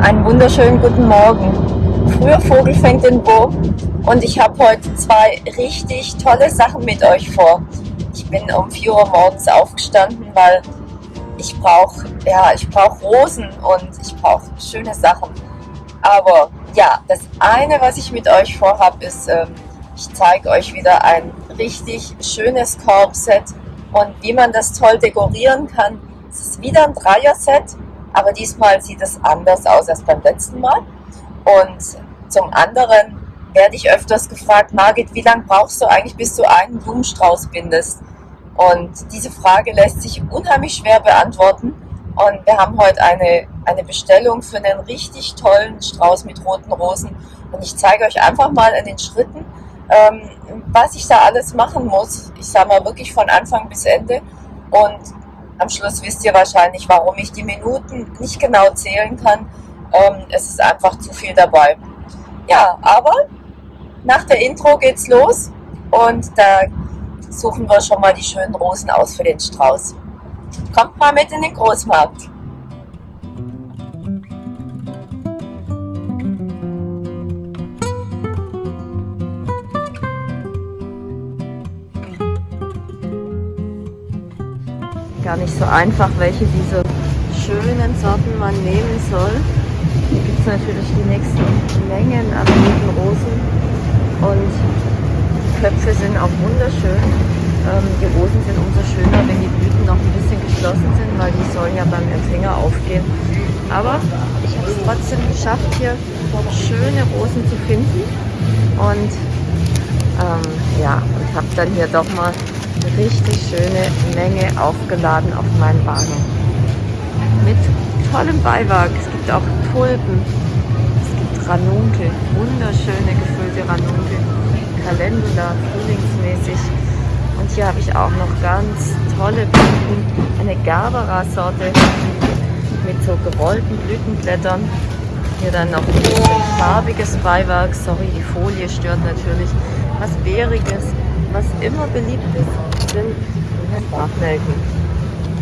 Einen wunderschönen guten Morgen. Früher Vogel fängt den Wurm und ich habe heute zwei richtig tolle Sachen mit euch vor. Ich bin um 4 Uhr morgens aufgestanden, weil ich brauche ja, ich brauche Rosen und ich brauche schöne Sachen. Aber ja, das eine, was ich mit euch vorhabe, ist, ähm, ich zeige euch wieder ein richtig schönes Korbset und wie man das toll dekorieren kann. Es ist wieder ein Dreier-Set, aber diesmal sieht es anders aus als beim letzten Mal. Und zum anderen werde ich öfters gefragt, Margit, wie lange brauchst du eigentlich, bis du einen Blumenstrauß bindest? Und diese Frage lässt sich unheimlich schwer beantworten. Und wir haben heute eine, eine Bestellung für einen richtig tollen Strauß mit roten Rosen. Und ich zeige euch einfach mal in den Schritten, ähm, was ich da alles machen muss. Ich sage mal wirklich von Anfang bis Ende. Und am Schluss wisst ihr wahrscheinlich, warum ich die Minuten nicht genau zählen kann. Ähm, es ist einfach zu viel dabei. Ja, aber nach der Intro geht's los und da suchen wir schon mal die schönen Rosen aus für den Strauß. Kommt mal mit in den Großmarkt. Gar nicht so einfach, welche dieser schönen Sorten man nehmen soll. Hier gibt es natürlich die nächsten Mengen an roten Rosen und die Köpfe sind auch wunderschön. Ähm, die Rosen sind umso schöner, wenn die Blüten noch ein bisschen geschlossen sind, weil die sollen ja beim Empfänger aufgehen. Aber ich habe es trotzdem geschafft, hier schöne Rosen zu finden und ähm, ja, und habe dann hier doch mal richtig schöne Menge aufgeladen auf meinen Wagen. Mit tollem Beiwerk. Es gibt auch Tulpen. Es gibt Ranunkel, wunderschöne gefüllte Ranunkel. Calendula, frühlingsmäßig. Und hier habe ich auch noch ganz tolle Blüten. Eine Gerbera-Sorte mit so gerollten Blütenblättern. Hier dann noch farbiges Beiwerk. Sorry, die Folie stört natürlich. Was Bäriges, was immer beliebt ist, sind Sprachnelken.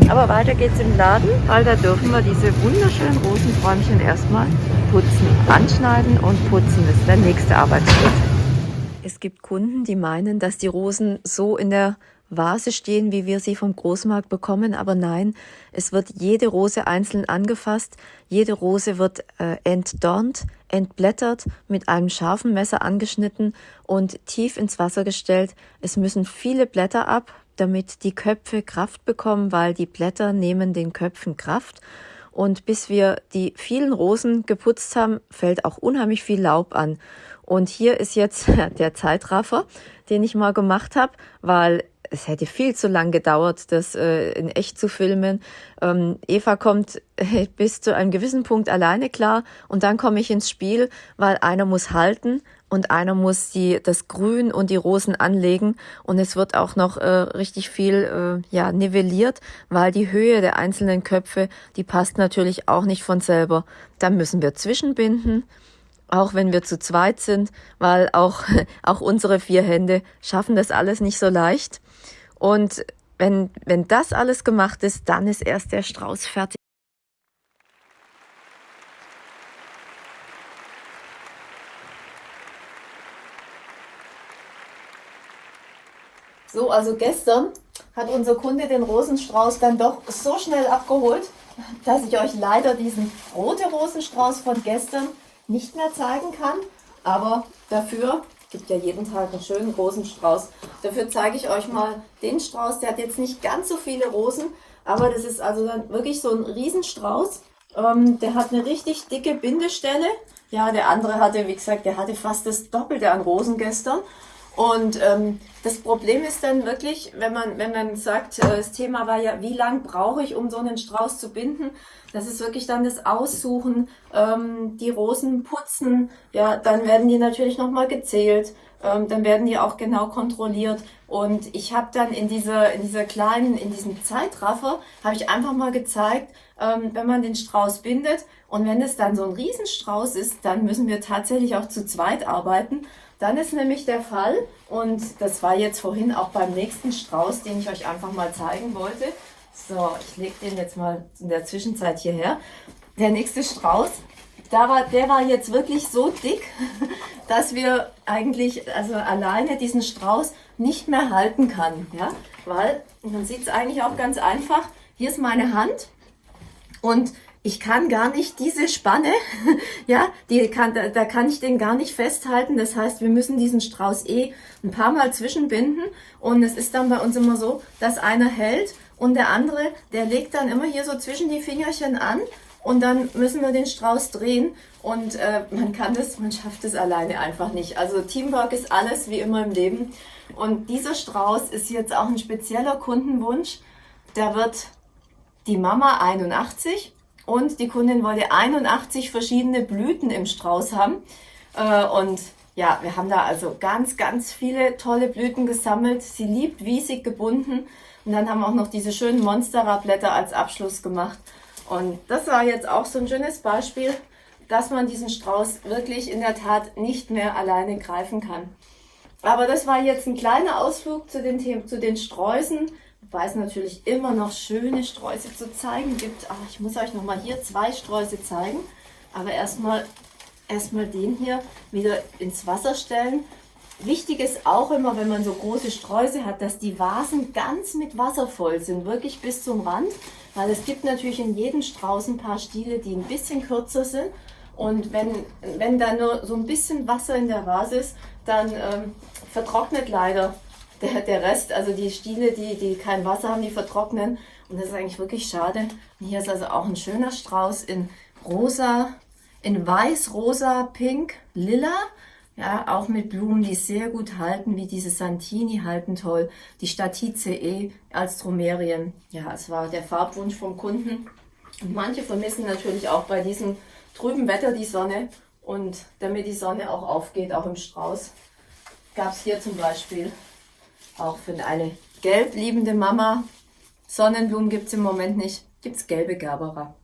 Aber weiter geht's im Laden, weil da dürfen wir diese wunderschönen Rosenbräumchen erstmal putzen. Anschneiden und putzen, das ist der nächste Arbeitsschritt. Es gibt Kunden, die meinen, dass die Rosen so in der Vase stehen, wie wir sie vom Großmarkt bekommen, aber nein, es wird jede Rose einzeln angefasst, jede Rose wird äh, entdornt, entblättert, mit einem scharfen Messer angeschnitten und tief ins Wasser gestellt. Es müssen viele Blätter ab, damit die Köpfe Kraft bekommen, weil die Blätter nehmen den Köpfen Kraft. Und bis wir die vielen Rosen geputzt haben, fällt auch unheimlich viel Laub an. Und hier ist jetzt der Zeitraffer, den ich mal gemacht habe, weil es hätte viel zu lang gedauert, das äh, in echt zu filmen. Ähm, Eva kommt äh, bis zu einem gewissen Punkt alleine klar und dann komme ich ins Spiel, weil einer muss halten, und einer muss die, das Grün und die Rosen anlegen und es wird auch noch äh, richtig viel äh, ja, nivelliert, weil die Höhe der einzelnen Köpfe, die passt natürlich auch nicht von selber. Dann müssen wir zwischenbinden, auch wenn wir zu zweit sind, weil auch, auch unsere vier Hände schaffen das alles nicht so leicht. Und wenn, wenn das alles gemacht ist, dann ist erst der Strauß fertig. So, also gestern hat unser Kunde den Rosenstrauß dann doch so schnell abgeholt, dass ich euch leider diesen rote Rosenstrauß von gestern nicht mehr zeigen kann. Aber dafür gibt ja jeden Tag einen schönen Rosenstrauß. Dafür zeige ich euch mal den Strauß. Der hat jetzt nicht ganz so viele Rosen, aber das ist also dann wirklich so ein Riesenstrauß. Ähm, der hat eine richtig dicke Bindestelle. Ja, der andere hatte, wie gesagt, der hatte fast das Doppelte an Rosen gestern. Und ähm, das Problem ist dann wirklich, wenn man, wenn man sagt, äh, das Thema war ja, wie lang brauche ich, um so einen Strauß zu binden? Das ist wirklich dann das Aussuchen, ähm, die Rosen putzen, ja, dann werden die natürlich nochmal gezählt, ähm, dann werden die auch genau kontrolliert. Und ich habe dann in dieser, in dieser kleinen, in diesem Zeitraffer, habe ich einfach mal gezeigt, ähm, wenn man den Strauß bindet und wenn es dann so ein Riesenstrauß ist, dann müssen wir tatsächlich auch zu zweit arbeiten. Dann ist nämlich der Fall, und das war jetzt vorhin auch beim nächsten Strauß, den ich euch einfach mal zeigen wollte. So, ich lege den jetzt mal in der Zwischenzeit hierher. Der nächste Strauß, da war, der war jetzt wirklich so dick, dass wir eigentlich also alleine diesen Strauß nicht mehr halten kann. Ja? Weil, man sieht es eigentlich auch ganz einfach, hier ist meine Hand und ich kann gar nicht diese Spanne, ja, die kann, da, da kann ich den gar nicht festhalten. Das heißt, wir müssen diesen Strauß eh ein paar Mal zwischenbinden. Und es ist dann bei uns immer so, dass einer hält und der andere, der legt dann immer hier so zwischen die Fingerchen an und dann müssen wir den Strauß drehen und äh, man kann das, man schafft es alleine einfach nicht. Also Teamwork ist alles wie immer im Leben und dieser Strauß ist jetzt auch ein spezieller Kundenwunsch. Der wird die Mama 81 und die Kundin wollte 81 verschiedene Blüten im Strauß haben äh, und ja, wir haben da also ganz, ganz viele tolle Blüten gesammelt. Sie liebt wiesig gebunden und dann haben wir auch noch diese schönen Monstera-Blätter als Abschluss gemacht. Und das war jetzt auch so ein schönes Beispiel, dass man diesen Strauß wirklich in der Tat nicht mehr alleine greifen kann. Aber das war jetzt ein kleiner Ausflug zu den, Themen, zu den Sträußen, wobei es natürlich immer noch schöne Sträuße zu zeigen gibt. Aber ich muss euch nochmal hier zwei Sträuße zeigen. Aber erstmal erstmal den hier wieder ins Wasser stellen Wichtig ist auch immer, wenn man so große Sträuße hat, dass die Vasen ganz mit Wasser voll sind, wirklich bis zum Rand, weil es gibt natürlich in jedem Strauß ein paar Stiele, die ein bisschen kürzer sind und wenn, wenn da nur so ein bisschen Wasser in der Vase ist, dann ähm, vertrocknet leider der, der Rest, also die Stiele, die, die kein Wasser haben, die vertrocknen und das ist eigentlich wirklich schade. Und hier ist also auch ein schöner Strauß in rosa, in weiß, rosa, pink, lila ja, auch mit Blumen, die sehr gut halten, wie diese Santini halten toll. Die Statice als Dromerien. Ja, es war der Farbwunsch vom Kunden. Und manche vermissen natürlich auch bei diesem trüben Wetter die Sonne. Und damit die Sonne auch aufgeht, auch im Strauß, gab es hier zum Beispiel auch für eine gelb liebende Mama. Sonnenblumen gibt es im Moment nicht, gibt es gelbe Gerbera.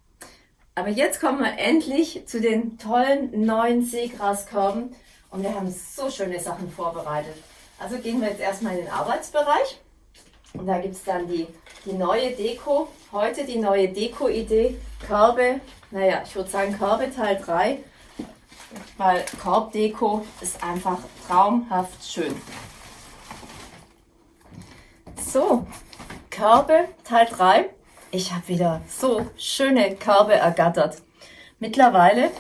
Aber jetzt kommen wir endlich zu den tollen neuen Seegraskörben. Und wir haben so schöne Sachen vorbereitet. Also gehen wir jetzt erstmal in den Arbeitsbereich. Und da gibt es dann die, die neue Deko. Heute die neue Deko-Idee. Körbe, naja, ich würde sagen Körbe Teil 3. Weil Korbdeko ist einfach traumhaft schön. So, Körbe Teil 3. Ich habe wieder so schöne Körbe ergattert. Mittlerweile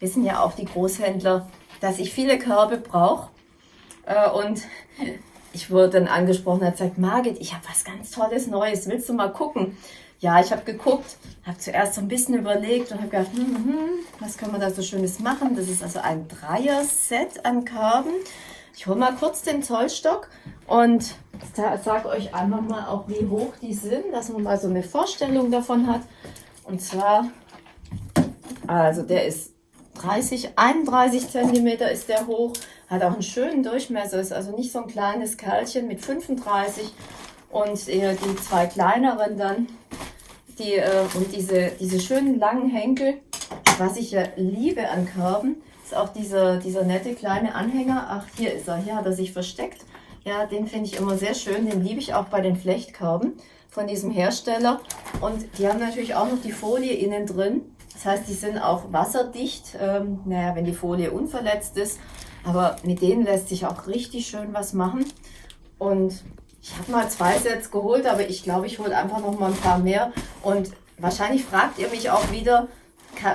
wissen ja auch die Großhändler, dass ich viele Körbe brauche. Äh, und ich wurde dann angesprochen, hat gesagt, Margit, ich habe was ganz Tolles Neues, willst du mal gucken? Ja, ich habe geguckt, habe zuerst so ein bisschen überlegt und habe gedacht, hm, hm, hm, was können wir da so Schönes machen? Das ist also ein Dreier-Set an Körben. Ich hole mal kurz den Zollstock und sage euch einfach mal auch, wie hoch die sind, dass man mal so eine Vorstellung davon hat. Und zwar, also der ist 30, 31 cm ist der hoch, hat auch einen schönen Durchmesser, ist also nicht so ein kleines Kerlchen mit 35 und äh, die zwei kleineren dann, die, äh, und diese, diese schönen langen Henkel, was ich ja liebe an Körben, ist auch dieser, dieser nette kleine Anhänger, ach hier ist er, hier hat er sich versteckt, ja, den finde ich immer sehr schön, den liebe ich auch bei den Flechtkörben von diesem Hersteller und die haben natürlich auch noch die Folie innen drin, das heißt, die sind auch wasserdicht, ähm, naja, wenn die Folie unverletzt ist. Aber mit denen lässt sich auch richtig schön was machen. Und ich habe mal zwei Sets geholt, aber ich glaube, ich hole einfach noch mal ein paar mehr. Und wahrscheinlich fragt ihr mich auch wieder,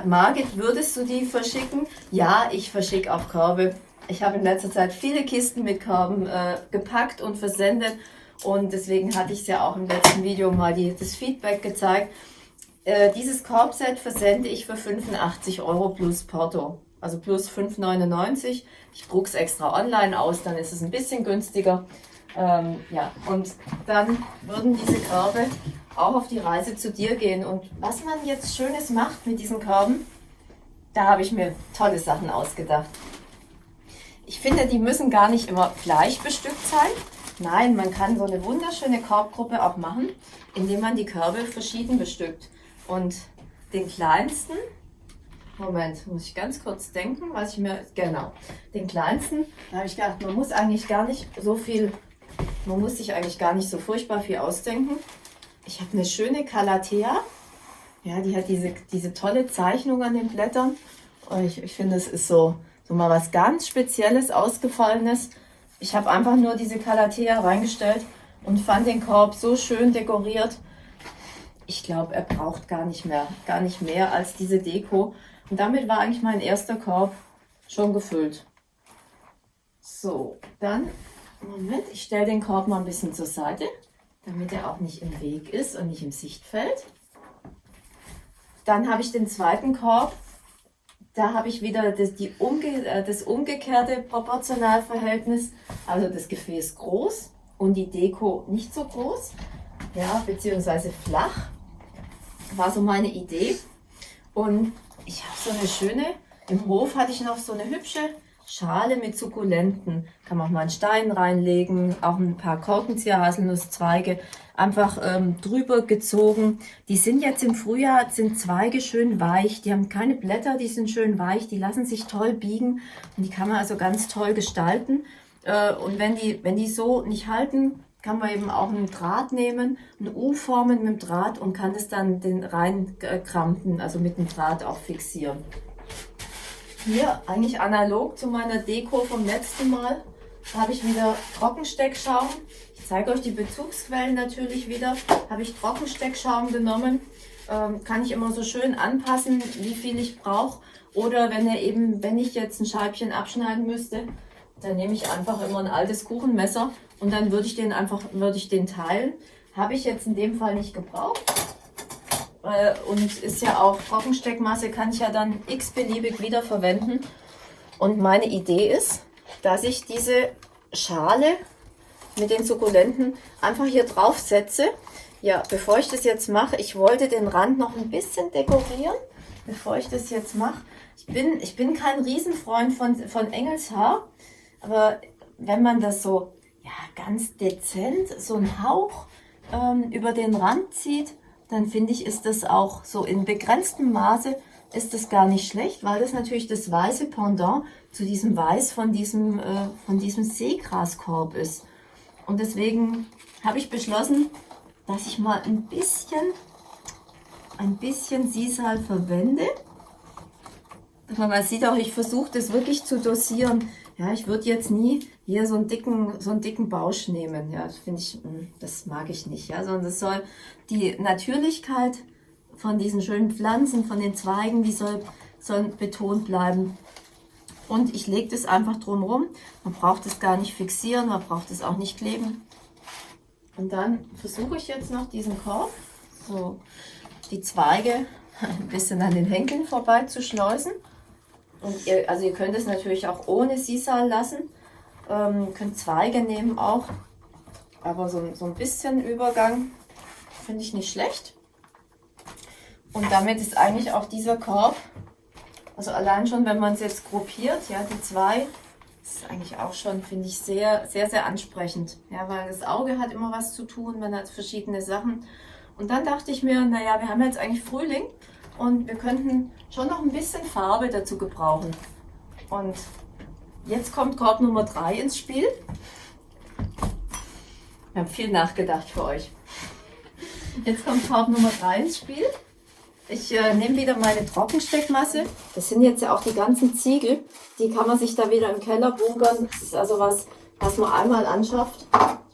Margit, würdest du die verschicken? Ja, ich verschicke auch Körbe. Ich habe in letzter Zeit viele Kisten mit Körben äh, gepackt und versendet. Und deswegen hatte ich es ja auch im letzten Video mal die, das Feedback gezeigt. Äh, dieses Korbset versende ich für 85 Euro plus Porto. Also plus 5,99. Ich drucke es extra online aus, dann ist es ein bisschen günstiger. Ähm, ja, und dann würden diese Körbe auch auf die Reise zu dir gehen. Und was man jetzt Schönes macht mit diesen Körben, da habe ich mir tolle Sachen ausgedacht. Ich finde, die müssen gar nicht immer gleich bestückt sein. Nein, man kann so eine wunderschöne Korbgruppe auch machen, indem man die Körbe verschieden bestückt. Und den kleinsten, Moment, muss ich ganz kurz denken, was ich mir, genau, den kleinsten, da habe ich gedacht, man muss eigentlich gar nicht so viel, man muss sich eigentlich gar nicht so furchtbar viel ausdenken. Ich habe eine schöne Calathea, ja, die hat diese, diese tolle Zeichnung an den Blättern Ich, ich finde, es ist so, so mal was ganz Spezielles, Ausgefallenes. Ich habe einfach nur diese Calathea reingestellt und fand den Korb so schön dekoriert. Ich glaube, er braucht gar nicht mehr, gar nicht mehr als diese Deko. Und damit war eigentlich mein erster Korb schon gefüllt. So, dann, Moment, ich stelle den Korb mal ein bisschen zur Seite, damit er auch nicht im Weg ist und nicht im Sichtfeld. Dann habe ich den zweiten Korb. Da habe ich wieder das, die umge, äh, das umgekehrte Proportionalverhältnis. Also das Gefäß groß und die Deko nicht so groß. Ja, beziehungsweise flach. War so meine Idee. Und ich habe so eine schöne, im Hof hatte ich noch so eine hübsche Schale mit Sukkulenten. Kann man auch mal einen Stein reinlegen, auch ein paar Korkenzieher, Haselnusszweige einfach ähm, drüber gezogen. Die sind jetzt im Frühjahr, sind Zweige schön weich, die haben keine Blätter, die sind schön weich, die lassen sich toll biegen und die kann man also ganz toll gestalten. Äh, und wenn die, wenn die so nicht halten, kann man eben auch einen Draht nehmen, eine U formen mit dem Draht und kann es dann den reinkrampen, also mit dem Draht auch fixieren. Hier eigentlich analog zu meiner Deko vom letzten Mal habe ich wieder Trockensteckschaum. Ich zeige euch die Bezugsquellen natürlich wieder. Habe ich Trockensteckschaum genommen. Ähm, kann ich immer so schön anpassen, wie viel ich brauche. Oder wenn ihr eben, wenn ich jetzt ein Scheibchen abschneiden müsste, dann nehme ich einfach immer ein altes Kuchenmesser und dann würde ich den einfach, würde ich den teilen. Habe ich jetzt in dem Fall nicht gebraucht. Äh, und ist ja auch Trockensteckmasse, kann ich ja dann x-beliebig wieder verwenden. Und meine Idee ist, dass ich diese Schale mit den Sukkulenten einfach hier drauf setze. Ja, bevor ich das jetzt mache, ich wollte den Rand noch ein bisschen dekorieren, bevor ich das jetzt mache. Ich bin, ich bin kein Riesenfreund von, von Engelshaar, aber wenn man das so ja, ganz dezent, so einen Hauch ähm, über den Rand zieht, dann finde ich, ist das auch so in begrenztem Maße ist das gar nicht schlecht, weil das natürlich das weiße Pendant zu diesem Weiß von diesem, äh, von diesem Seegraskorb ist. Und deswegen habe ich beschlossen, dass ich mal ein bisschen, ein bisschen Sisal verwende. Man sieht auch, ich versuche das wirklich zu dosieren. Ja, ich würde jetzt nie hier so einen dicken, so einen dicken Bausch nehmen. Ja, das finde ich, hm, das mag ich nicht. Ja, sondern es soll die Natürlichkeit von diesen schönen Pflanzen, von den Zweigen, die soll, soll betont bleiben. Und ich lege das einfach drumherum. Man braucht es gar nicht fixieren, man braucht es auch nicht kleben. Und dann versuche ich jetzt noch diesen Korb, so die Zweige ein bisschen an den Henkeln vorbei zu schleusen. Und ihr, also ihr könnt es natürlich auch ohne Sisal lassen. Ähm, könnt Zweige nehmen auch. Aber so, so ein bisschen Übergang finde ich nicht schlecht. Und damit ist eigentlich auch dieser Korb, also allein schon, wenn man es jetzt gruppiert, ja, die zwei, ist eigentlich auch schon, finde ich, sehr, sehr, sehr ansprechend. Ja, weil das Auge hat immer was zu tun, man hat verschiedene Sachen. Und dann dachte ich mir, naja, wir haben jetzt eigentlich Frühling und wir könnten schon noch ein bisschen Farbe dazu gebrauchen. Und jetzt kommt Korb Nummer 3 ins Spiel. Wir haben viel nachgedacht für euch. Jetzt kommt Korb Nummer 3 ins Spiel. Ich äh, nehme wieder meine Trockensteckmasse. Das sind jetzt ja auch die ganzen Ziegel. Die kann man sich da wieder im Keller bunkern. Das ist also was, was man einmal anschafft.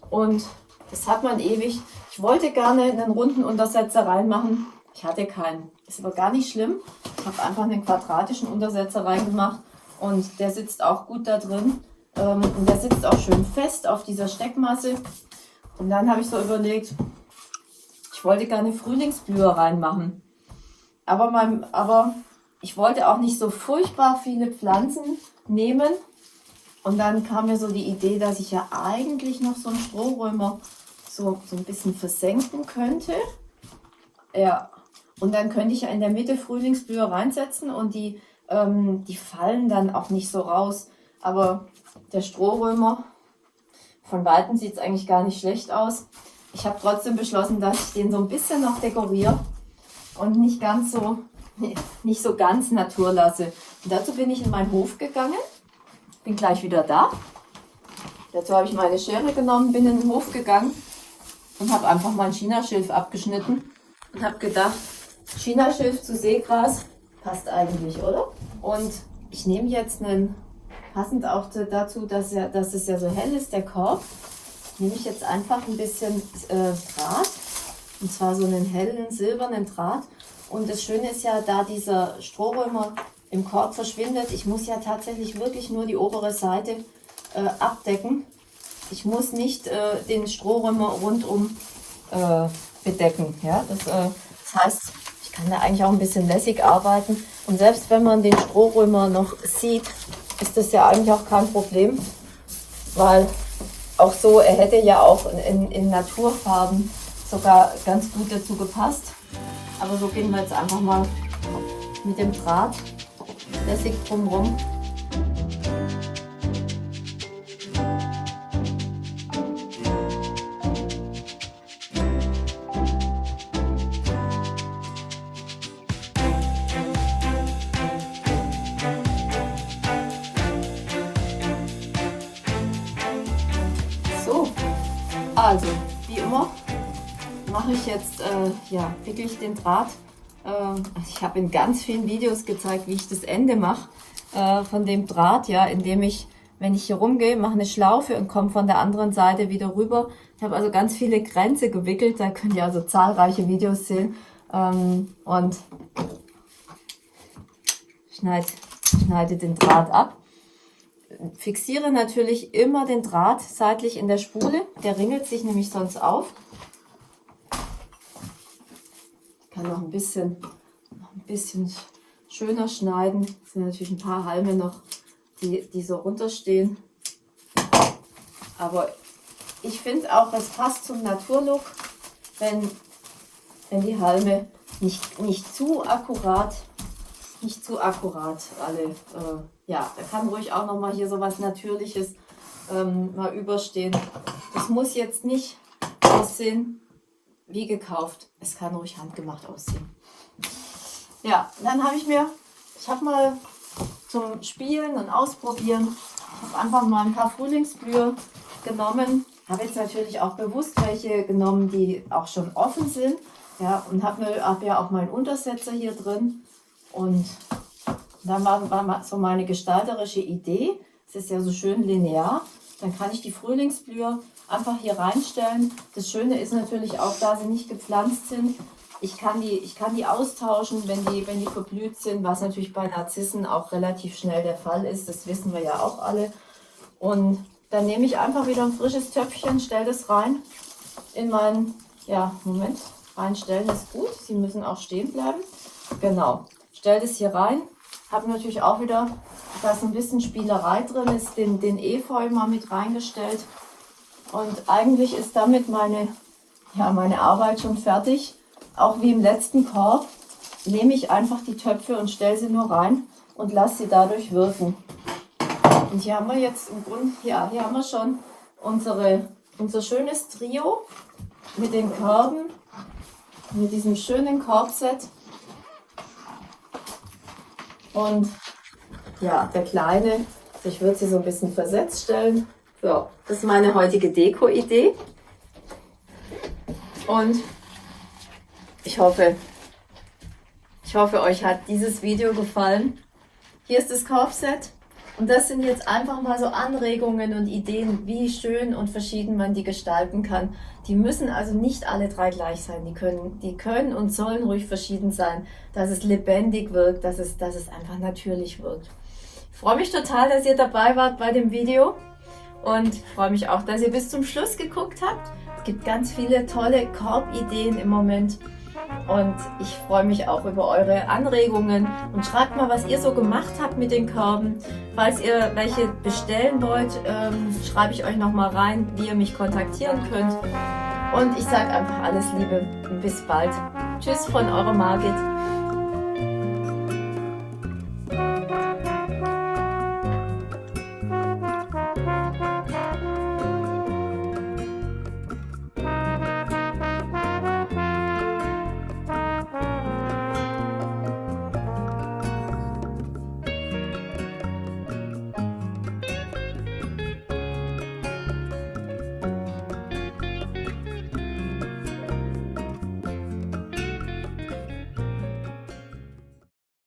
Und das hat man ewig. Ich wollte gerne einen runden Untersetzer reinmachen. Ich hatte keinen. Ist aber gar nicht schlimm. Ich habe einfach einen quadratischen Untersetzer reingemacht. Und der sitzt auch gut da drin. Ähm, und der sitzt auch schön fest auf dieser Steckmasse. Und dann habe ich so überlegt, ich wollte gerne Frühlingsblüher reinmachen. Aber, mein, aber ich wollte auch nicht so furchtbar viele Pflanzen nehmen. Und dann kam mir so die Idee, dass ich ja eigentlich noch so einen Strohrömer so, so ein bisschen versenken könnte. Ja, und dann könnte ich ja in der Mitte Frühlingsblüher reinsetzen und die, ähm, die fallen dann auch nicht so raus. Aber der Strohrömer, von Weitem sieht es eigentlich gar nicht schlecht aus. Ich habe trotzdem beschlossen, dass ich den so ein bisschen noch dekoriere und nicht ganz so, nicht so ganz Natur lasse. Und dazu bin ich in meinen Hof gegangen, bin gleich wieder da. Dazu habe ich meine Schere genommen, bin in den Hof gegangen und habe einfach mein Chinaschilf abgeschnitten und habe gedacht, Chinaschilf zu Seegras Passt eigentlich, oder? Und ich nehme jetzt einen, passend auch dazu, dass, ja, dass es ja so hell ist, der Korb, nehme ich jetzt einfach ein bisschen äh, Draht. Und zwar so einen hellen silbernen Draht. Und das Schöne ist ja, da dieser Strohrömer im Korb verschwindet, ich muss ja tatsächlich wirklich nur die obere Seite äh, abdecken. Ich muss nicht äh, den Strohrömer rundum äh, bedecken. Ja? Das, äh, das heißt, ich kann da eigentlich auch ein bisschen lässig arbeiten. Und selbst wenn man den Strohrömer noch sieht, ist das ja eigentlich auch kein Problem, weil auch so, er hätte ja auch in, in Naturfarben sogar ganz gut dazu gepasst. Aber so gehen wir jetzt einfach mal mit dem Draht lässig drumherum. Ja, wickel ich den Draht. Äh, ich habe in ganz vielen Videos gezeigt, wie ich das Ende mache äh, von dem Draht, ja, indem ich, wenn ich hier rumgehe, mache eine Schlaufe und komme von der anderen Seite wieder rüber. Ich habe also ganz viele Grenze gewickelt, da könnt ihr also zahlreiche Videos sehen. Ähm, und schneide, schneide den Draht ab fixiere natürlich immer den Draht seitlich in der Spule. Der ringelt sich nämlich sonst auf. Kann noch ein bisschen, noch ein bisschen schöner schneiden. Es sind natürlich ein paar Halme noch, die, die so runterstehen. Aber ich finde auch, es passt zum Naturlook, wenn, wenn die Halme nicht, nicht zu akkurat nicht zu akkurat alle. Äh, ja, da kann ruhig auch noch mal hier so was Natürliches ähm, mal überstehen. Das muss jetzt nicht aussehen wie gekauft. Es kann ruhig handgemacht aussehen. Ja, dann habe ich mir, ich habe mal zum Spielen und Ausprobieren, ich habe einfach mal ein paar Frühlingsblühe genommen. Habe jetzt natürlich auch bewusst welche genommen, die auch schon offen sind. Ja, und habe hab ja auch meinen Untersetzer hier drin. Und dann war, war so meine gestalterische Idee, es ist ja so schön linear, dann kann ich die Frühlingsblüher einfach hier reinstellen. Das Schöne ist natürlich auch, da sie nicht gepflanzt sind, ich kann die, ich kann die austauschen, wenn die, wenn die verblüht sind, was natürlich bei Narzissen auch relativ schnell der Fall ist. Das wissen wir ja auch alle. Und dann nehme ich einfach wieder ein frisches Töpfchen, stelle das rein in meinen, ja, Moment, reinstellen ist gut. Sie müssen auch stehen bleiben. Genau stelle das hier rein. Habe natürlich auch wieder, da ist ein bisschen Spielerei drin, ist den, den Efeu mal mit reingestellt. Und eigentlich ist damit meine, ja, meine Arbeit schon fertig. Auch wie im letzten Korb nehme ich einfach die Töpfe und stelle sie nur rein und lasse sie dadurch wirken. Und hier haben wir jetzt im Grunde, ja, hier haben wir schon unsere, unser schönes Trio mit den Körben, mit diesem schönen Korbset. Und ja, der Kleine, ich würde sie so ein bisschen versetzt stellen. So, das ist meine heutige Deko-Idee. Und ich hoffe, ich hoffe, euch hat dieses Video gefallen. Hier ist das Korbset. Und das sind jetzt einfach mal so Anregungen und Ideen, wie schön und verschieden man die gestalten kann. Die müssen also nicht alle drei gleich sein. Die können, die können und sollen ruhig verschieden sein, dass es lebendig wirkt, dass es, dass es einfach natürlich wirkt. Ich freue mich total, dass ihr dabei wart bei dem Video und freue mich auch, dass ihr bis zum Schluss geguckt habt. Es gibt ganz viele tolle Korbideen im Moment. Und ich freue mich auch über eure Anregungen und schreibt mal, was ihr so gemacht habt mit den Körben. Falls ihr welche bestellen wollt, ähm, schreibe ich euch nochmal rein, wie ihr mich kontaktieren könnt. Und ich sage einfach alles Liebe und bis bald. Tschüss von eurer Margit.